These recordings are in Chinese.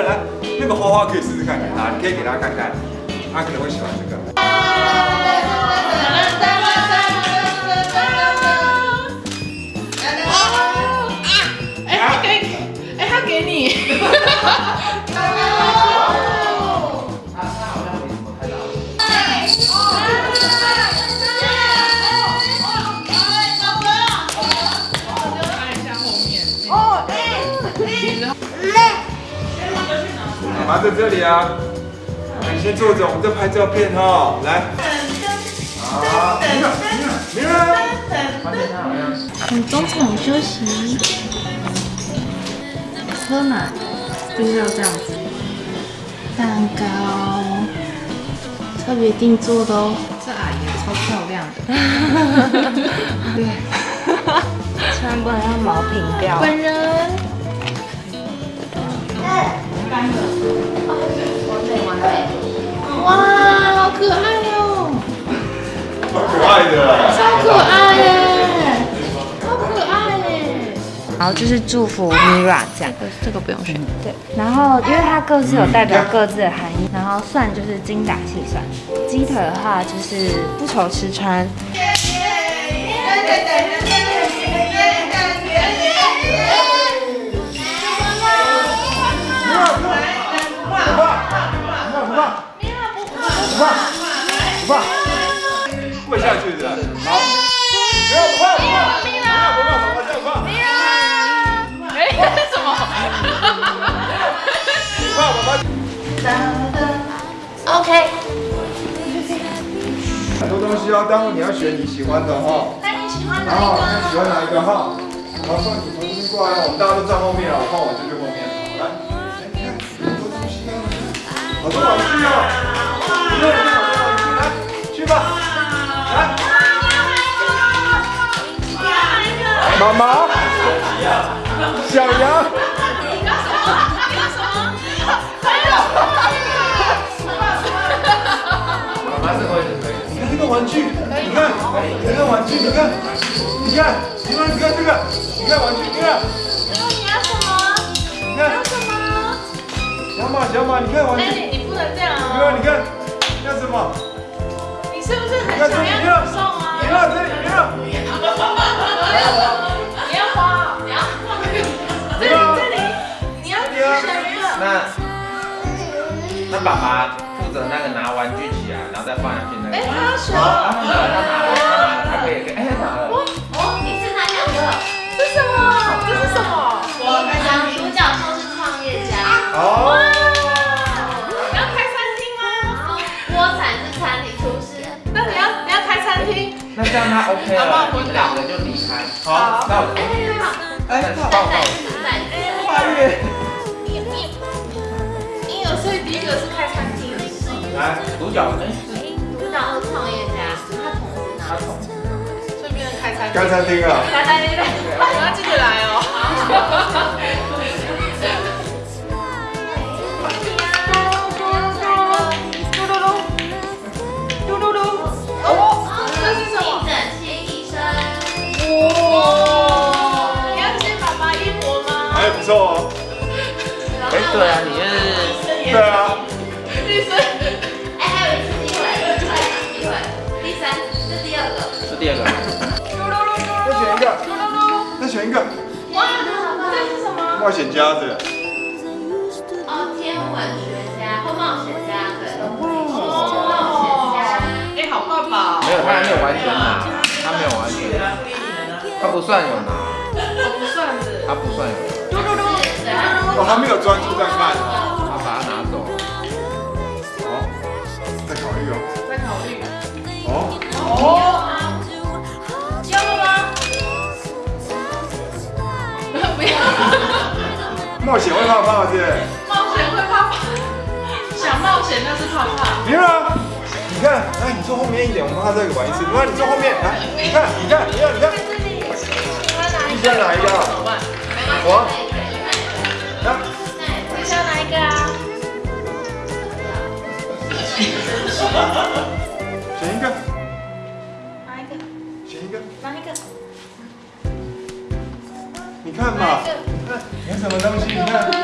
来，那个花花可以试试看给他，你可以给他看看，他可能会喜欢这个。哎，他给，哎，他给你。在这里啊，你先坐着，我们再拍照片哈。来，好，明儿，明儿，我们中场休息，喝奶就是要这样子，蛋糕，特别定做的哦。这阿姨超漂亮的，对，千万不能让毛平掉。本人。哇，好可爱哦！好可爱的，超可爱耶，超可爱耶！然后就是祝福 Mira 这样，这个不用选。对。然后因为它各自有代表各自的含义，然后蒜就是精打细算，鸡腿的话就是不愁吃穿。你喜欢的哈。那你喜欢哪一个？你喜欢哪一个哈？好，放你从这边过来，我们大家都站后面了，放我这边后面。好来，你看，很多东西啊，好多玩具啊。来，去吧，来。妈妈，小羊。玩具，你看，你看玩具，你看，你看，你看，你看这个，你看玩具，你看。你要什么？你看。要什么？小马，小马，你看玩具。你不能这样你看，你看，要什么？你是不是很想要送啊？你看这里，你看。那爸爸负责那个拿玩具起来，然后再放下去那个。哎，他要选。他拿了，他拿了，他拿了，他可以，哎，他拿了。哦，你是哪两个？这是什么？这是什么？我男主角都是创业家。哦。你要开餐厅吗？锅铲是餐厅厨师。那你要你要开餐厅？那这样他 OK 了，你们两个就离开。好，那我。哎，哎，好。报告。跨越。你你你有，所以第一个是开餐厅。来，主角哎。主角是创业家，他同时拿。他同时。顺便开餐厅。开餐厅啊。开餐厅。你要记得来哦。嘟嘟嘟。嘟嘟嘟哦，这是什么？整齐医生。哇！你要接爸爸一搏吗？还不错哦。哎，对啊，你是。对啊。冒险家的。哦，天文学家或冒险家，对。哦。哎，好爸爸。没有，他还没有完全拿，他没有完全拿，他不算有拿。不算的。他不算有。嘟嘟嘟。哦，他没有专注在看。他把它拿走了。好，再考虑哦。再考虑。哦。哦。冒险会怕怕是？冒险会怕怕。想冒险那是怕怕。别啊，你看，来，你坐后面一点，我们让他再玩一次。你看，你坐后面，来，你看，你看，你看，你看。你想哪一个？我。来。你想哪一个啊？你看嘛，你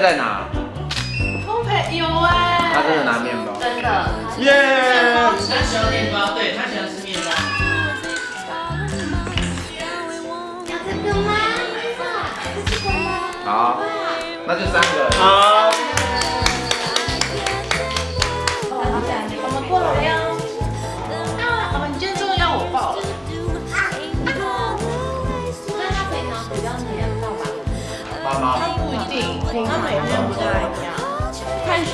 在拿，烘焙有哎，他真的拿面包。真的。耶！他喜欢面包，对他喜欢吃面包。要这个吗？这个吗？好，那就三个。好，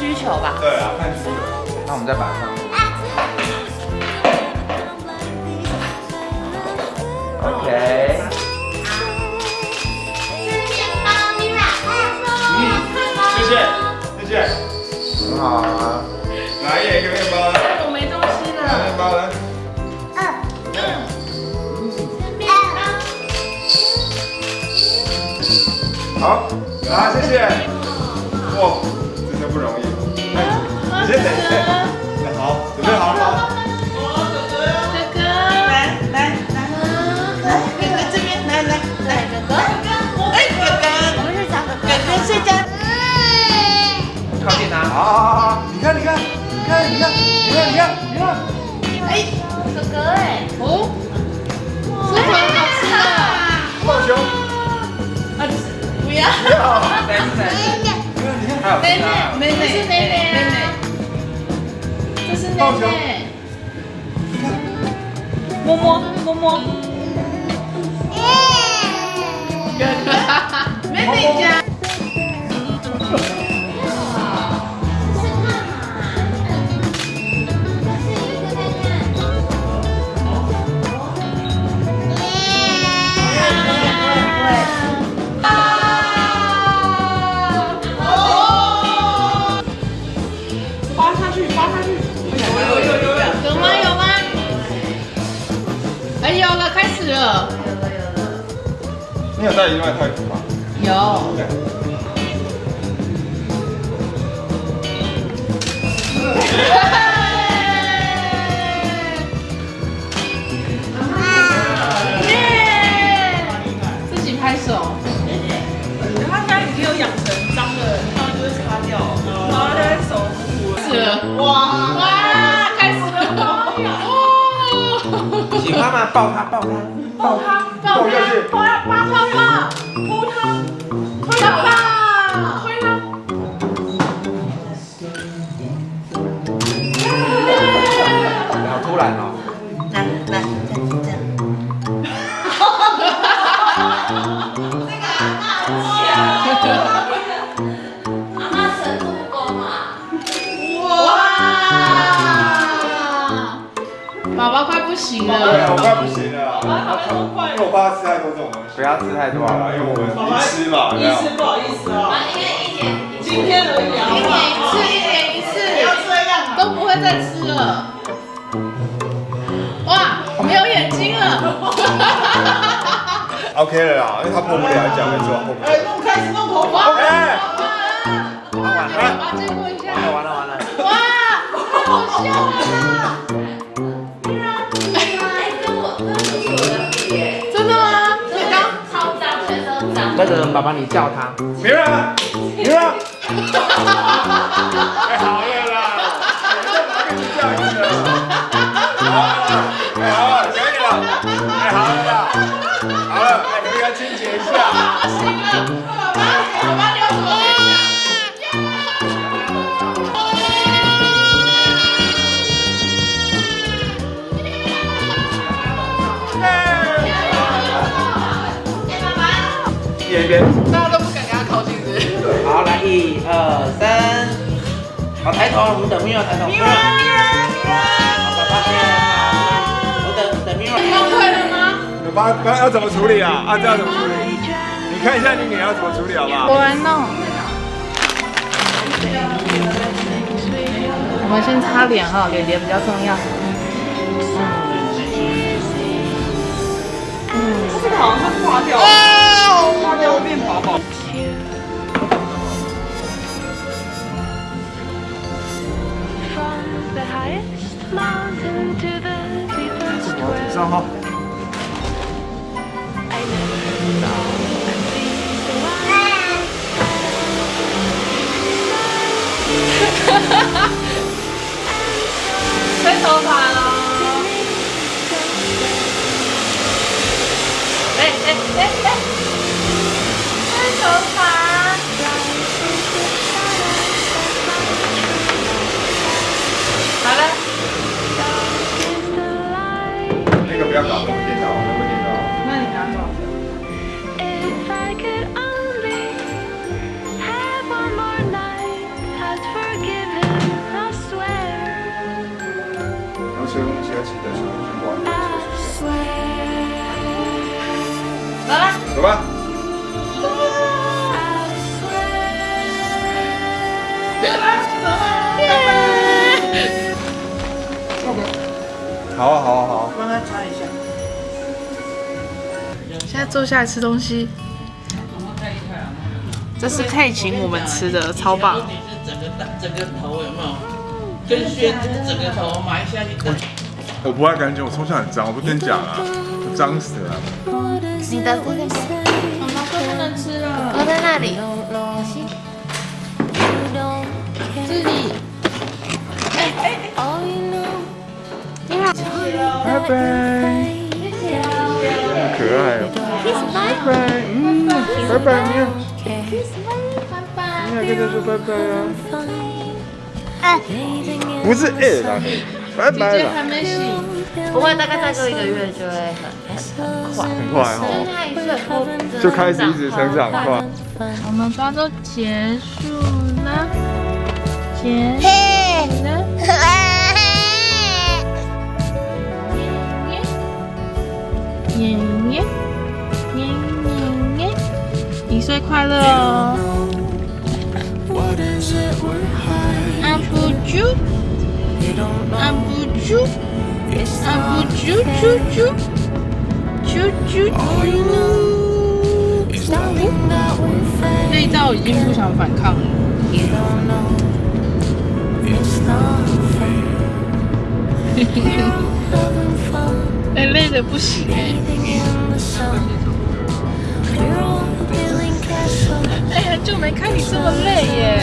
需求吧。对啊，看需求。那我们再把它。OK。谢谢，谢谢。很好啊。来一个面包，来我没东西面了。包来。好，来，谢谢。哇，不容易。哎，你先等一下。哎好，准备好了吗？哥哥哥，来来来，哥哥这边，来来来，哥哥，哎，哥哥，我们是找哥哥，哥哥睡觉。靠近他。好好好，你看你看你看你看你看你看看，哎，哥哥哎，哦，这很好吃的。抱胸。啊，不要，再一次，再一次。你看你看，还有妹其他。妹，妹妹，是妹妹啊这是妹妹。摸摸摸摸。哥哥，妹妹家。另外一块图吗？有。自己拍手。他现在已经有养成脏了，他就会擦掉，然后在手捂。是了。哇哇，开始了。哦。喜欢吗？抱他，抱他。抱他，抱抱下去他，抱他，抱他，宝宝快不行对啊，了。我快不行了，因为我爸吃太多这种东西。不要吃太多对啊，因为我们一吃嘛，有没有医师不好意思啊，妈应该一年今天而已啊。一年一次，一年一次不要次，这样啊。都不会再吃了。哇，没有眼睛了。OK 了啦，因为他破不了，讲没错，破不哎，了。弄开始弄头发。OK，完了爸爸借过一下。完了完了。哇，太好笑了。那个爸爸你叫他。明儿，明儿。哎，好了啦，你这哪个是这样子的？好了，哎，好了，可以了。太，好了啦，好了，哎，可不可以来清洁一下？一边。大家都不敢跟他靠近，是是？好，来一二三，好，抬头，我们等 Mira 抬头。Mira，好，爸爸先，好，我等等 Mira。崩溃了吗？爸爸要怎么处理啊？啊，这要怎么处理？你看一下你女儿要怎么处理好不好？我来弄。我们先擦脸哈，脸脸比较重要。化掉，化掉会变宝宝。From the highest mountain to the deepest 往顶 well, 上哈。I never saw a reason why. 吹头发喽！哎哎哎哎！惩罚。好了。那个不要搞。走吧。好啊，好啊，好啊。帮他擦一下。现在坐下来吃东西。这是佩请我们吃的，超棒。你是整个大整个头有没有？跟轩就是整个头埋下去。我不爱干净，我从小很脏，我不跟你讲啊，我脏死了。你的这个妈妈说不能吃了。我在那里。自己。拜拜。好可爱哦。拜拜，嗯，拜拜，你好。你好，跟他说拜拜啊。不是哎啦，拜拜啦。还没洗。不会，大概再过一个月就会很很快。很快哈，他一岁后就开始一直成长快。我们抓周结束了，结阿布猪，阿布猪猪猪，猪猪猪。内道已经不想反抗了。哎，累的不行哎！哎，很久没看你这么累耶！